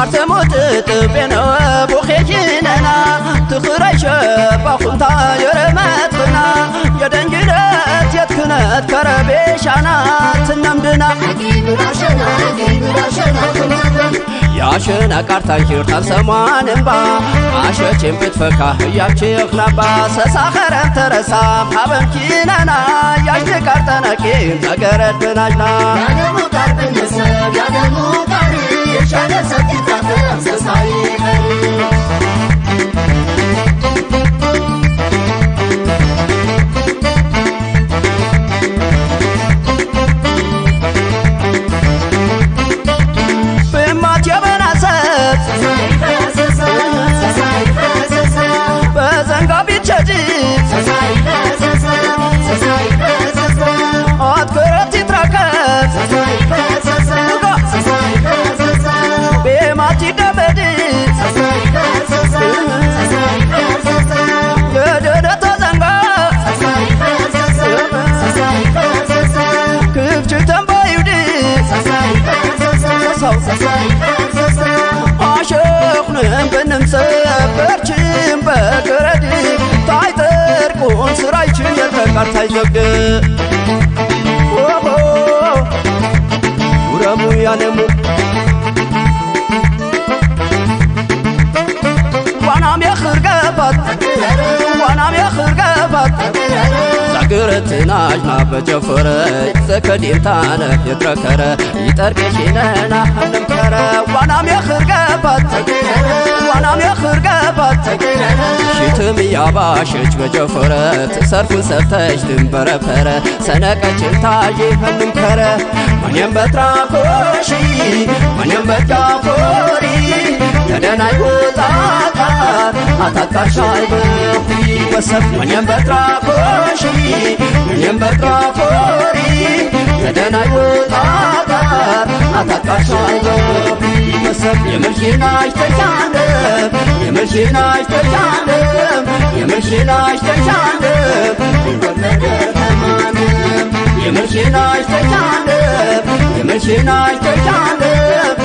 አርተሞት ጥቤነወ ቦኼኪነና ትኽረይሸ ባኹንታ የረመትኽና የደንግለት የትክነት ከረቤሻና ትነምድና ያሸና ቃርታን ሂርታን ሰሟን እምባ አሸቼን ብትፈካ እያችኽናባ ሰሳኸረን ተረሳም ሀበንኪነና ያሽት ቃርጠነቂን ተገረድናጅና ያደሙ hayyoge uramu yanemu wanam yakhirgabat wanam yakhirgabat zagirtinaaj nabajafere zakadintana yitrakere yitarkeshinena hanamkere wanam yakhirgabat ሽትም እያባሸች በጨፈረ ትሰርፉን ሰፍተሽ ትንበረፈረ ሰነቀችን ታዤ ህንምከረ ማንም በትራኮሺ ማንም በትጋፎሪ ተደናይ ወጣቃር አታቃሻይ በኹ ወሰፍ ማንም በትራኮሺ ማንም በትራፎሪ ተደናይ ወጣቃር አታቃሻይ በኹ ወሰፍ የምልሽናሽ ተሻለም የምልሽናሽ ተሻለም የምልሽናሽ ተሻለም ይወለደ ተማንም የምልሽናሽ ተሻለም የምልሽናሽ ተሻለም